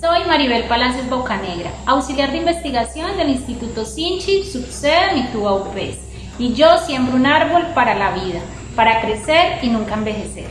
Soy Maribel Palacios Bocanegra, auxiliar de investigación del Instituto Sinchi, subsede Mitúa UPES, y yo siembro un árbol para la vida, para crecer y nunca envejecer.